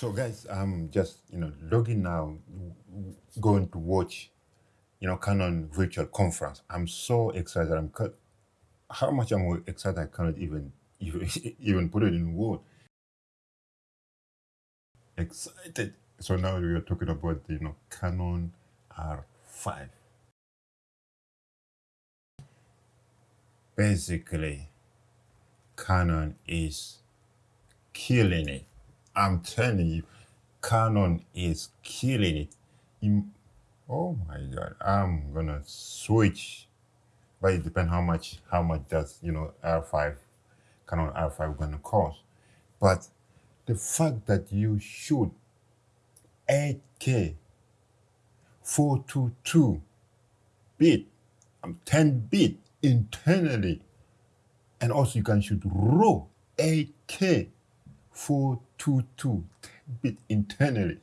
So guys, I'm just, you know, logging now, going to watch, you know, Canon virtual conference. I'm so excited. I'm. How much I'm excited I cannot even even, even put it in word. Excited. So now we are talking about, you know, Canon R5. Basically, Canon is killing it. I'm telling you, Canon is killing it. Oh my god, I'm gonna switch, but it depends how much how much does you know R5 Canon R5 gonna cost. But the fact that you shoot 8K 422 bit, um, 10 bit internally, and also you can shoot raw 8K 422 10 bit internally.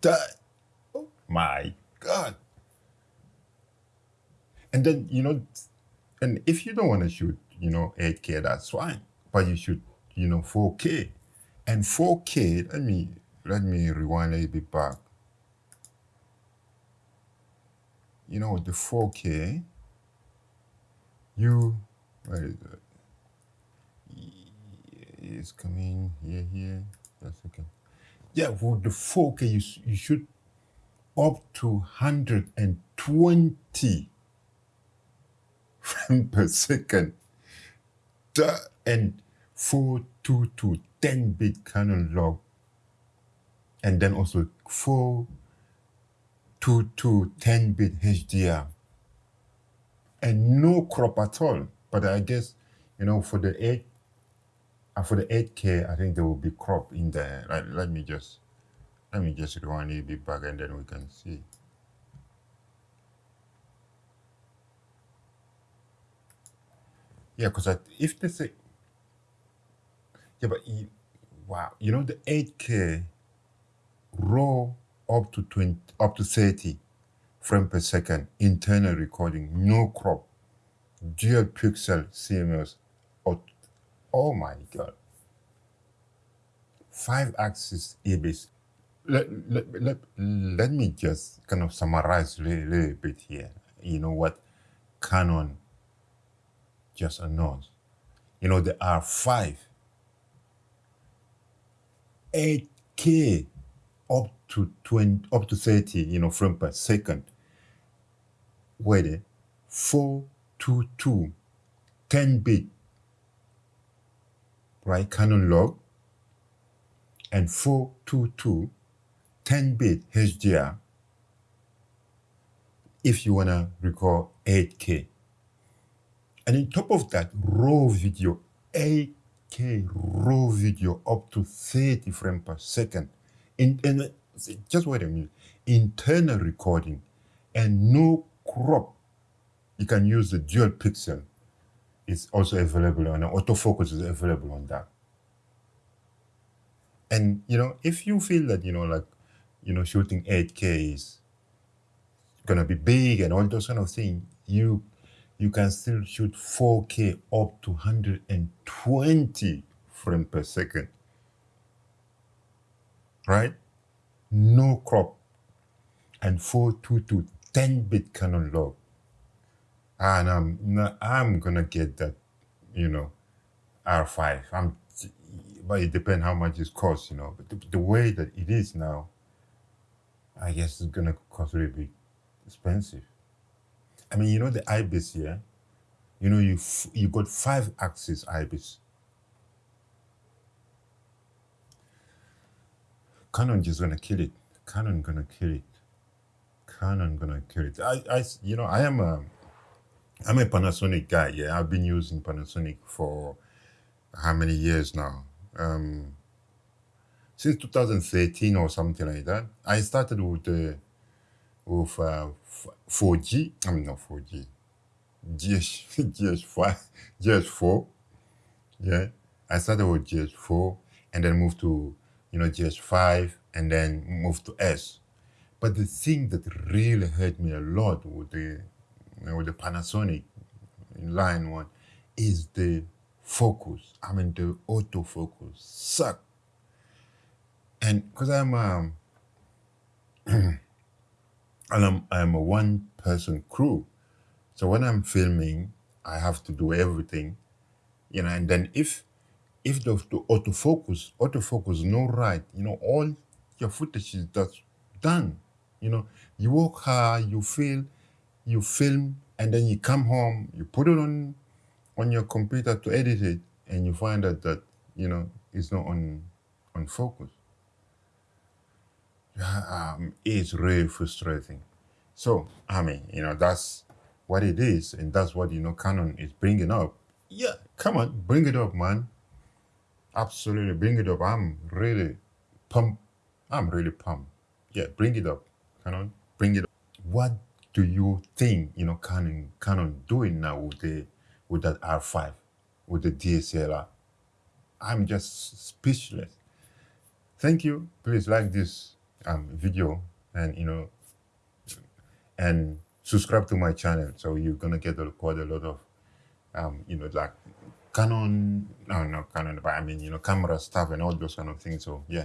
That, oh my god. And then, you know, and if you don't want to shoot, you know, 8K, that's fine. But you should, you know, 4K. And 4K, let me let me rewind a bit back. You know, the 4K, you, where is it? It's coming here, here. Yeah, for the 4K, you, you should up to 120 frames per second. And 422 10 bit Canon log, and then also 4 to 10 bit HDR, and no crop at all. But I guess, you know, for the 8 uh, for the 8K, I think there will be crop in there. Let, let me just let me just rewind a bit back and then we can see. Yeah, because if they say yeah, but wow, you know the 8K raw up to 20 up to 30 frame per second internal recording, no crop, dual pixel CMOS. Oh, oh my god. Five axis IBIS. Let, let, let, let me just kind of summarize a little, little bit here. You know what Canon just announced. You know, the R5, 8K up to 20, up to 30, you know, frame per second. Eh? 422, 10 bit, right? Canon log, and 422, 10 bit HDR if you want to record 8K. And on top of that, raw video, 8K raw video up to 30 frames per second. In, and just wait a minute, internal recording and no crop. You can use the dual pixel. It's also available on autofocus is available on that. And you know, if you feel that you know, like you know, shooting 8K is gonna be big and all those kind of things, you you can still shoot 4K up to 120 frames per second. Right? No crop. And 422 10 bit Canon log. And I'm not, I'm gonna get that, you know, R5. I'm but it depends how much it costs, you know. But the, the way that it is now, I guess it's gonna cost little bit expensive. I mean, you know the IBIS here. You know you you got five axis IBIS. Canon just gonna kill it. Canon gonna kill it. Canon gonna kill it. I, I, you know I am a I'm a Panasonic guy. Yeah, I've been using Panasonic for how many years now? Um, since 2013 or something like that. I started with the with uh, 4G. I mean not 4G. GS GS5 GS4. Yeah, I started with GS4 and then moved to you know GS5 and then moved to S. But the thing that really hurt me a lot with the with the Panasonic in line one is the focus. I mean the autofocus suck. and because I'm um, and I'm I'm a one person crew, so when I'm filming, I have to do everything, you know. And then if if the, the autofocus autofocus no right, you know, all your footage is just done. You know, you work hard, you feel, you film, and then you come home, you put it on on your computer to edit it, and you find out that you know it's not on on focus. Um, it's really frustrating. So I mean, you know, that's what it is, and that's what you know Canon is bringing up. Yeah, come on, bring it up, man. Absolutely, bring it up. I'm really pumped. I'm really pumped. Yeah, bring it up, Canon. Bring it up. What do you think you know Canon Canon doing now with the with that R5 with the DSLR? I'm just speechless. Thank you. Please like this um, video and you know and subscribe to my channel so you're gonna get a, quite a lot of um, you know like Canon no no Canon but I mean you know camera stuff and all those kind of things so yeah